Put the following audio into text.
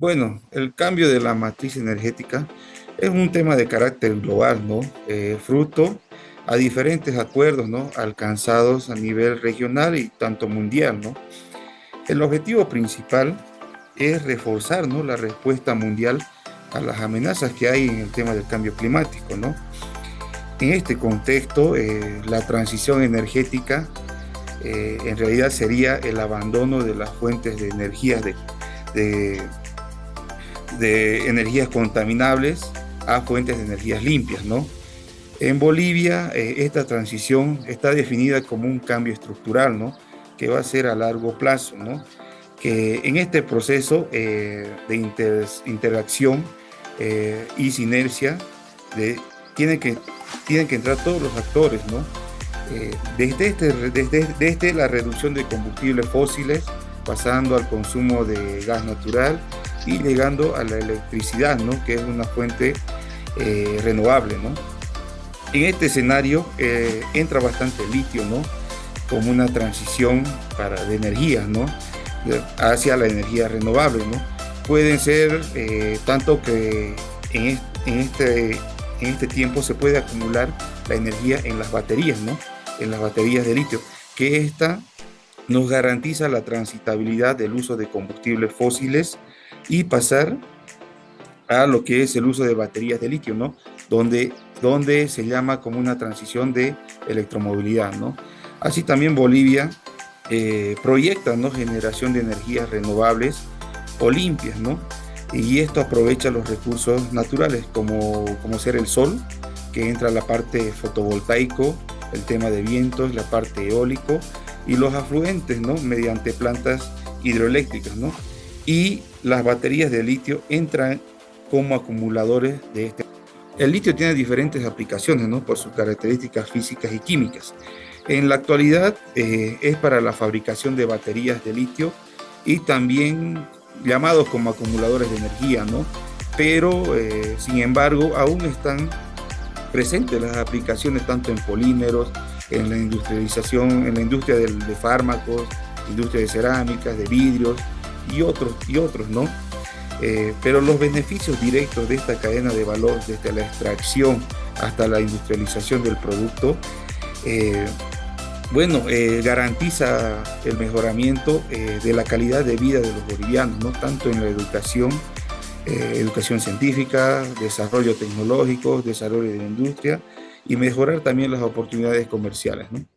Bueno, el cambio de la matriz energética es un tema de carácter global, ¿no? Eh, fruto a diferentes acuerdos, ¿no? Alcanzados a nivel regional y tanto mundial, ¿no? El objetivo principal es reforzar, ¿no? La respuesta mundial a las amenazas que hay en el tema del cambio climático, ¿no? En este contexto, eh, la transición energética eh, en realidad sería el abandono de las fuentes de energía de, de de energías contaminables a fuentes de energías limpias, ¿no? En Bolivia, eh, esta transición está definida como un cambio estructural, ¿no? Que va a ser a largo plazo, ¿no? Que en este proceso eh, de interacción eh, y sinergia de, tienen, que, tienen que entrar todos los actores, ¿no? desde, este, desde, desde la reducción de combustibles fósiles, pasando al consumo de gas natural y llegando a la electricidad, ¿no? que es una fuente eh, renovable. ¿no? En este escenario eh, entra bastante litio, ¿no? como una transición para, de energía ¿no? hacia la energía renovable. ¿no? Pueden ser eh, tanto que en, en, este, en este tiempo se puede acumular la energía en las baterías, ¿no? en las baterías de litio, que esta nos garantiza la transitabilidad del uso de combustibles fósiles y pasar a lo que es el uso de baterías de litio, ¿no? Donde, donde se llama como una transición de electromovilidad, ¿no? Así también Bolivia eh, proyecta, ¿no? Generación de energías renovables o limpias, ¿no? Y esto aprovecha los recursos naturales, como, como ser el sol, que entra la parte fotovoltaico, el tema de vientos, la parte eólico, y los afluentes, ¿no? Mediante plantas hidroeléctricas, ¿no? Y las baterías de litio entran como acumuladores de este. El litio tiene diferentes aplicaciones, ¿no? Por sus características físicas y químicas. En la actualidad eh, es para la fabricación de baterías de litio y también llamados como acumuladores de energía, ¿no? Pero, eh, sin embargo, aún están presentes las aplicaciones tanto en polímeros, en la industrialización, en la industria de, fármacos, industria de cerámicas, de vidrios y otros, y otros, ¿no? Eh, pero los beneficios directos de esta cadena de valor, desde la extracción hasta la industrialización del producto, eh, bueno, eh, garantiza el mejoramiento de la calidad de vida de los bolivianos, ¿no? tanto en la educación, educación científica, desarrollo tecnológico, desarrollo de la industria, y mejorar también las oportunidades comerciales. ¿no?